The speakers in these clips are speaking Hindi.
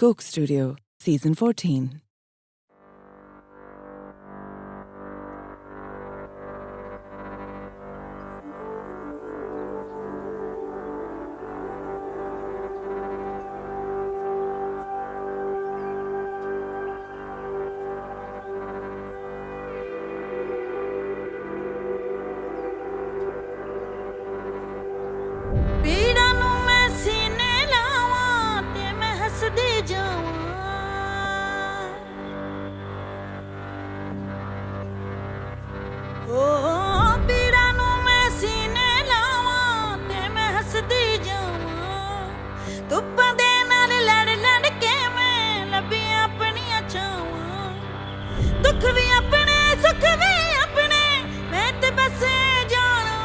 Coke Studio, Season 14. ਸੁਖ ਵੀ ਆਪਣੇ ਸੁਖ ਵੀ ਆਪਣੇ ਮੈਂ ਤੇ ਬਸ ਜਾਣਾ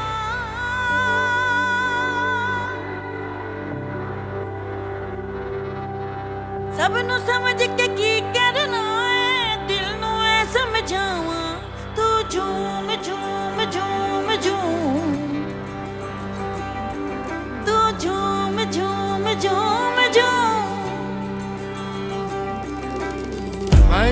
ਸਭ ਨੂੰ ਸਮਝ ਕੇ ਕੀ ਕਰਨਾ ਏ ਦਿਲ ਨੂੰ ਐ ਸਮਝਾਵਾਂ ਤੂੰ ਝੂਮ ਝੂਮ ਝੂਮ ਝੂਮ ਤੂੰ ਝੂਮ ਝੂਮ ਝੂਮ ਝੂਮ ਮੈਂ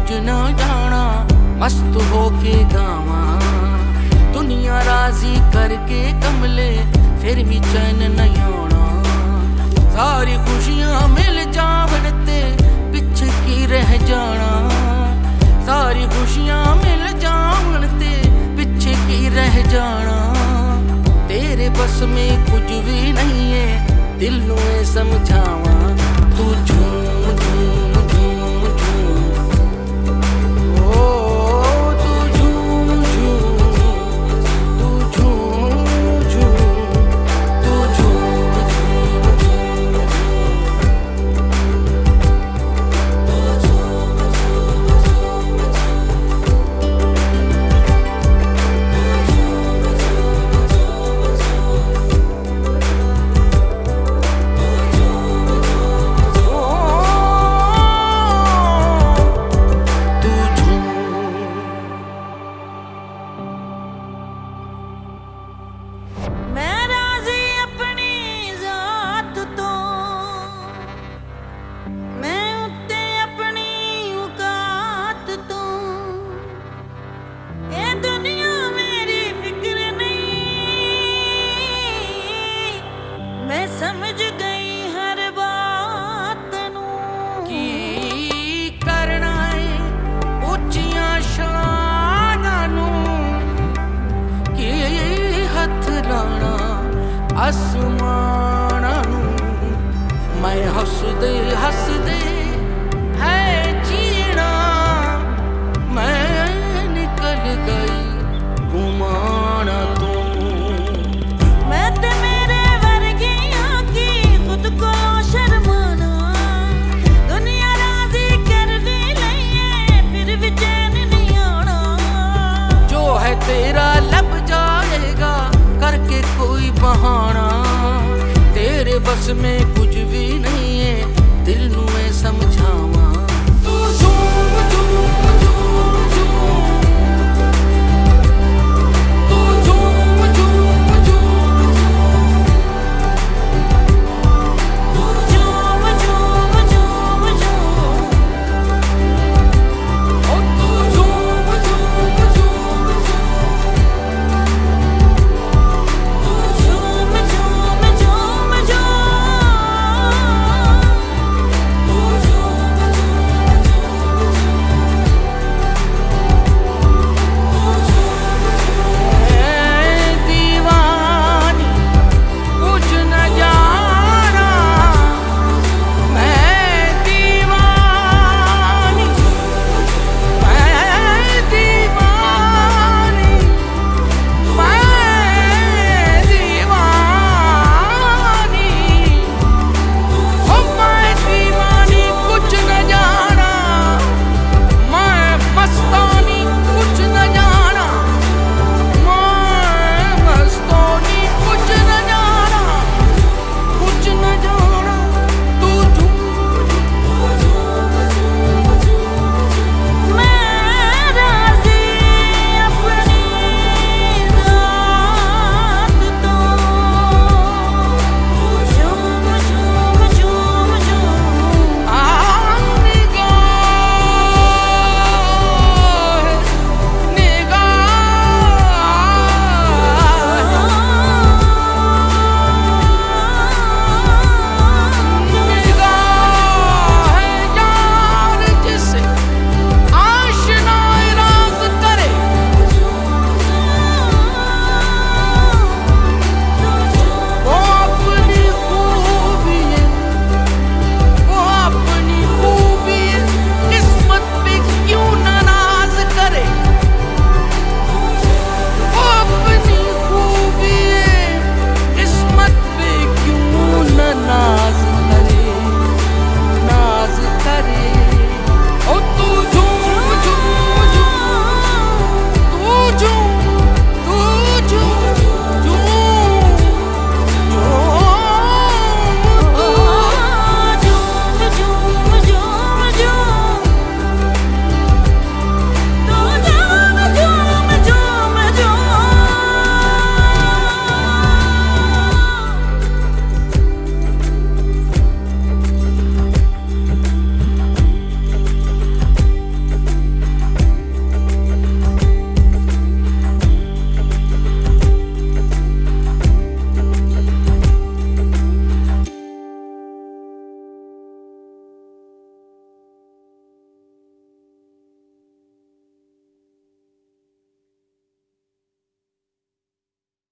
कुछ ना जाना, मस्त होके गावा। दुनिया राज़ी करके कमले, फिर भी चैन नहीं आना। सारी खुशियाँ मिल जावन ते पिछ की रह जाना। सारी खुशियाँ मिल जावन ते पिछ की रह जाना। तेरे बस में कुछ भी नहीं है, दिल नु समझावा। तू ਸਮਝ ਗਈ ਹਰ ਬਾਤ ਨੂੰ। ਕੀ ਕਰਨਾ ਏ ਉੱਚੀਆਂ ਸ਼ਾਨਾਂ ਨੂੰ? ਕੀ ਹੱਥ ਲਾਣਾ ਅਸਮਾਨਾਂ ਨੂੰ? ਮੈਂ ਹੱਸਦੇ ਹੱਸਦੇ तेरे बस